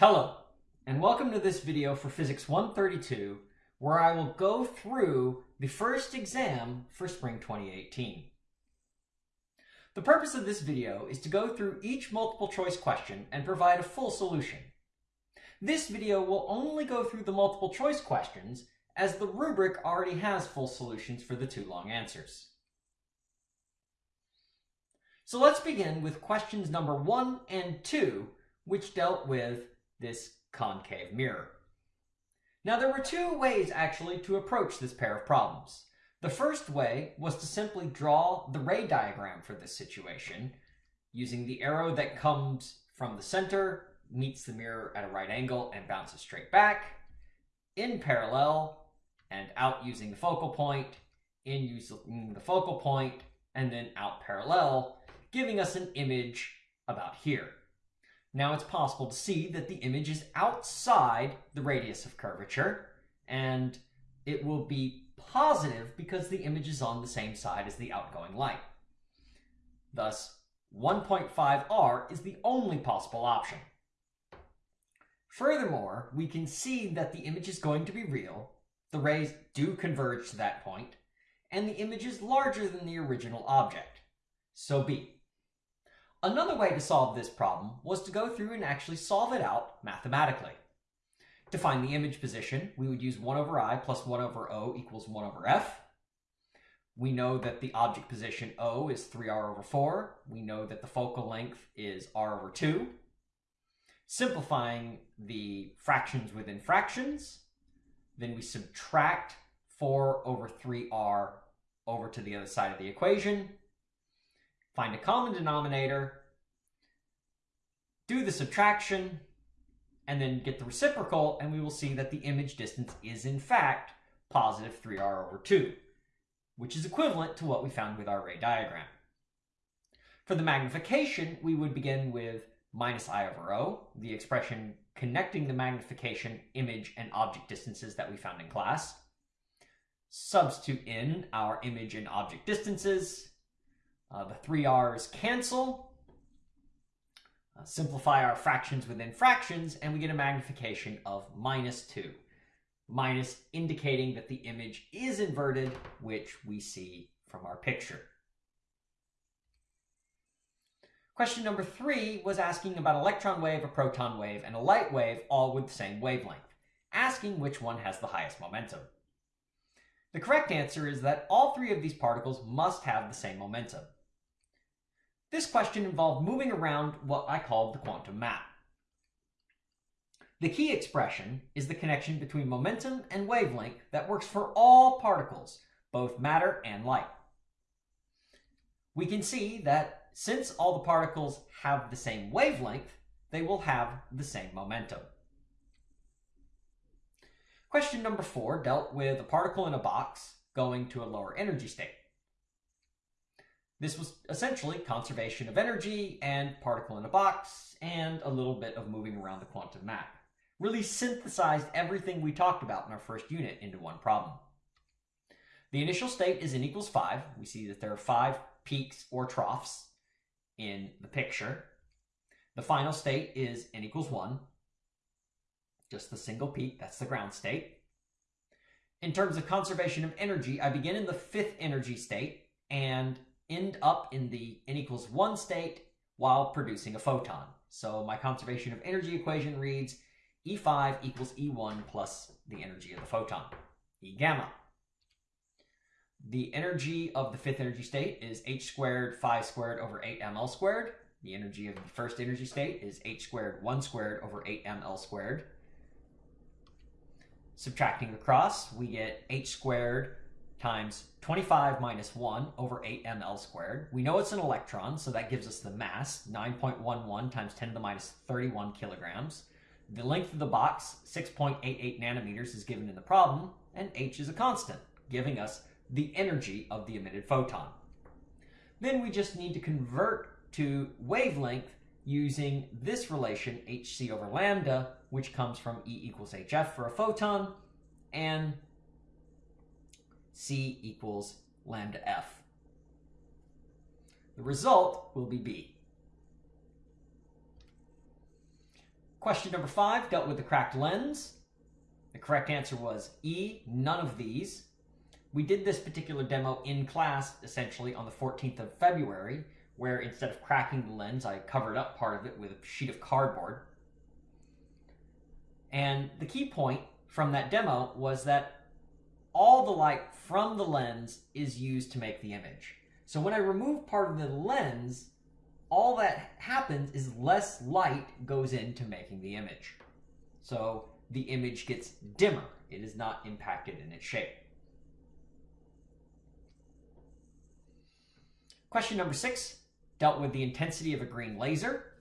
Hello, and welcome to this video for Physics 132, where I will go through the first exam for spring 2018. The purpose of this video is to go through each multiple choice question and provide a full solution. This video will only go through the multiple choice questions as the rubric already has full solutions for the two long answers. So let's begin with questions number one and two, which dealt with this concave mirror. Now there were two ways actually to approach this pair of problems. The first way was to simply draw the ray diagram for this situation using the arrow that comes from the center, meets the mirror at a right angle and bounces straight back, in parallel, and out using the focal point, in using the focal point, and then out parallel, giving us an image about here. Now it's possible to see that the image is outside the radius of curvature, and it will be positive because the image is on the same side as the outgoing light. Thus, 1.5r is the only possible option. Furthermore, we can see that the image is going to be real, the rays do converge to that point, and the image is larger than the original object. So B. Another way to solve this problem was to go through and actually solve it out mathematically. To find the image position, we would use 1 over i plus 1 over o equals 1 over f. We know that the object position O is 3r over 4. We know that the focal length is r over 2. Simplifying the fractions within fractions, then we subtract 4 over 3r over to the other side of the equation, find a common denominator, do the subtraction, and then get the reciprocal, and we will see that the image distance is in fact positive 3r over 2, which is equivalent to what we found with our ray diagram. For the magnification, we would begin with minus i over o, the expression connecting the magnification, image, and object distances that we found in class. Substitute in our image and object distances, uh, the three R's cancel. Uh, simplify our fractions within fractions, and we get a magnification of minus 2. Minus indicating that the image is inverted, which we see from our picture. Question number three was asking about electron wave, a proton wave, and a light wave, all with the same wavelength, asking which one has the highest momentum. The correct answer is that all three of these particles must have the same momentum. This question involved moving around what I called the quantum map. The key expression is the connection between momentum and wavelength that works for all particles, both matter and light. We can see that since all the particles have the same wavelength, they will have the same momentum. Question number four dealt with a particle in a box going to a lower energy state. This was essentially conservation of energy and particle in a box and a little bit of moving around the quantum map. Really synthesized everything we talked about in our first unit into one problem. The initial state is n equals 5. We see that there are five peaks or troughs in the picture. The final state is n equals 1. Just the single peak, that's the ground state. In terms of conservation of energy, I begin in the fifth energy state, and end up in the n equals 1 state while producing a photon. So my conservation of energy equation reads E5 equals E1 plus the energy of the photon, E gamma. The energy of the fifth energy state is h squared 5 squared over 8 ml squared. The energy of the first energy state is h squared 1 squared over 8 ml squared. Subtracting across, we get h squared times 25 minus 1 over 8 ml squared. We know it's an electron, so that gives us the mass, 9.11 times 10 to the minus 31 kilograms. The length of the box, 6.88 nanometers, is given in the problem, and h is a constant, giving us the energy of the emitted photon. Then we just need to convert to wavelength using this relation, hc over lambda, which comes from E equals hf for a photon, and C equals lambda F. The result will be B. Question number five dealt with the cracked lens. The correct answer was E, none of these. We did this particular demo in class essentially on the 14th of February, where instead of cracking the lens, I covered up part of it with a sheet of cardboard. And the key point from that demo was that all the light from the lens is used to make the image. So when I remove part of the lens, all that happens is less light goes into making the image. So the image gets dimmer. It is not impacted in its shape. Question number six dealt with the intensity of a green laser.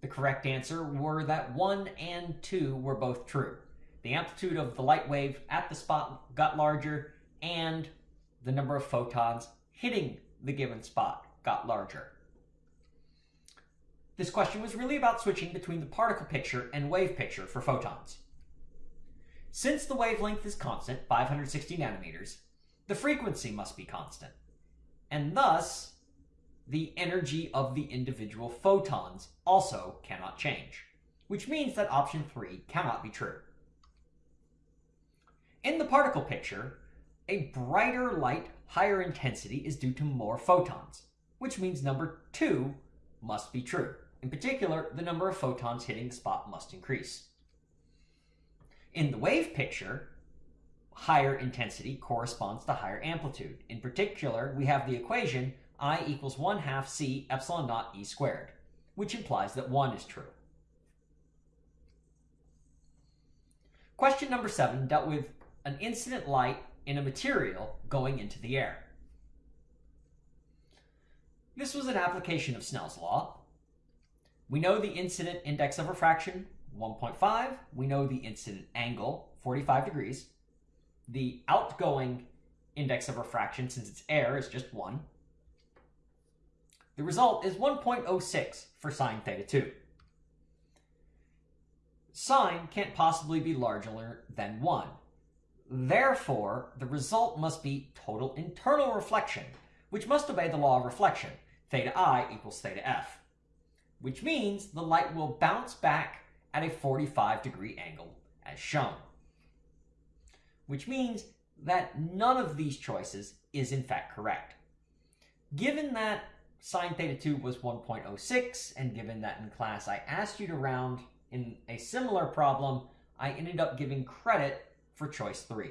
The correct answer were that 1 and 2 were both true. The amplitude of the light wave at the spot got larger, and the number of photons hitting the given spot got larger. This question was really about switching between the particle picture and wave picture for photons. Since the wavelength is constant, 560 nanometers, the frequency must be constant. And thus, the energy of the individual photons also cannot change, which means that option 3 cannot be true. In the particle picture, a brighter light, higher intensity is due to more photons, which means number 2 must be true. In particular, the number of photons hitting the spot must increase. In the wave picture, higher intensity corresponds to higher amplitude. In particular, we have the equation I equals 1 half c epsilon naught e squared, which implies that 1 is true. Question number 7 dealt with an incident light in a material going into the air. This was an application of Snell's law. We know the incident index of refraction, 1.5. We know the incident angle, 45 degrees. The outgoing index of refraction, since it's air, is just 1. The result is 1.06 for sine theta 2. Sine can't possibly be larger than 1. Therefore, the result must be total internal reflection, which must obey the law of reflection, theta i equals theta f, which means the light will bounce back at a 45 degree angle as shown. Which means that none of these choices is in fact correct. Given that sine theta 2 was 1.06, and given that in class I asked you to round in a similar problem, I ended up giving credit for choice 3.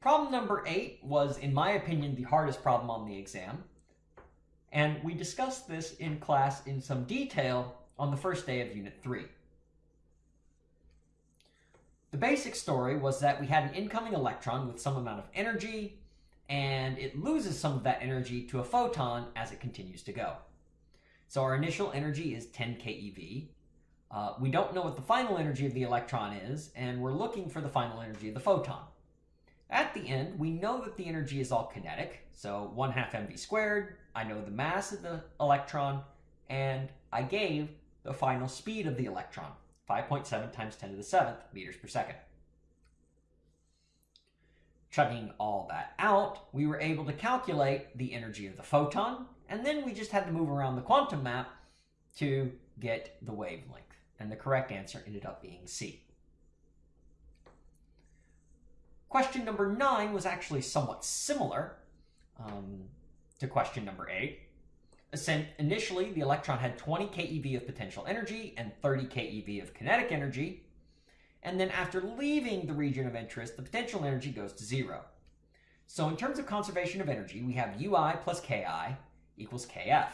Problem number 8 was, in my opinion, the hardest problem on the exam, and we discussed this in class in some detail on the first day of Unit 3. The basic story was that we had an incoming electron with some amount of energy, and it loses some of that energy to a photon as it continues to go. So our initial energy is 10 keV. Uh, we don't know what the final energy of the electron is, and we're looking for the final energy of the photon. At the end, we know that the energy is all kinetic, so 1 half mv squared. I know the mass of the electron, and I gave the final speed of the electron, 5.7 times 10 to the 7th meters per second. Chugging all that out, we were able to calculate the energy of the photon, and then we just had to move around the quantum map to get the wavelength. And the correct answer ended up being C. Question number nine was actually somewhat similar um, to question number eight. Initially, the electron had 20 keV of potential energy and 30 keV of kinetic energy. And then after leaving the region of interest, the potential energy goes to zero. So in terms of conservation of energy, we have Ui plus Ki equals Kf,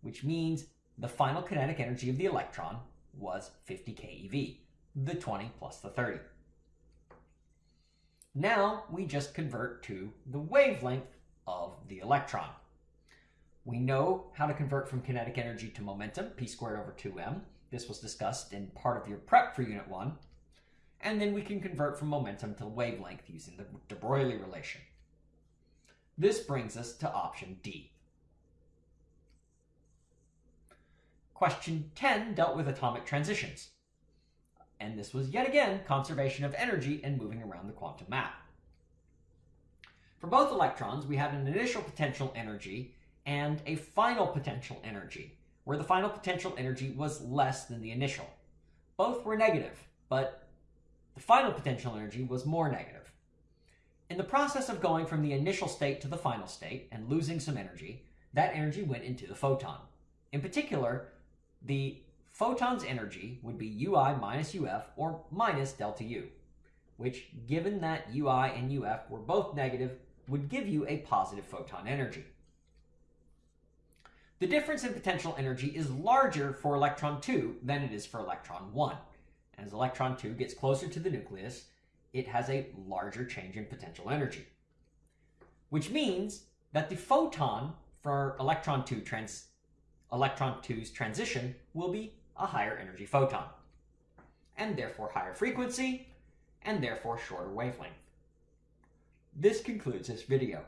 which means the final kinetic energy of the electron was 50 keV, the 20 plus the 30. Now we just convert to the wavelength of the electron. We know how to convert from kinetic energy to momentum, p squared over 2m. This was discussed in part of your prep for Unit 1 and then we can convert from momentum to wavelength using the de Broglie relation. This brings us to option D. Question 10 dealt with atomic transitions. And this was yet again conservation of energy and moving around the quantum map. For both electrons, we had an initial potential energy and a final potential energy, where the final potential energy was less than the initial. Both were negative, but the final potential energy was more negative. In the process of going from the initial state to the final state and losing some energy, that energy went into the photon. In particular, the photon's energy would be ui minus uf or minus delta u, which given that ui and uf were both negative, would give you a positive photon energy. The difference in potential energy is larger for electron 2 than it is for electron 1. As electron 2 gets closer to the nucleus, it has a larger change in potential energy. Which means that the photon for electron 2 trans electron 2's transition will be a higher energy photon, and therefore higher frequency, and therefore shorter wavelength. This concludes this video.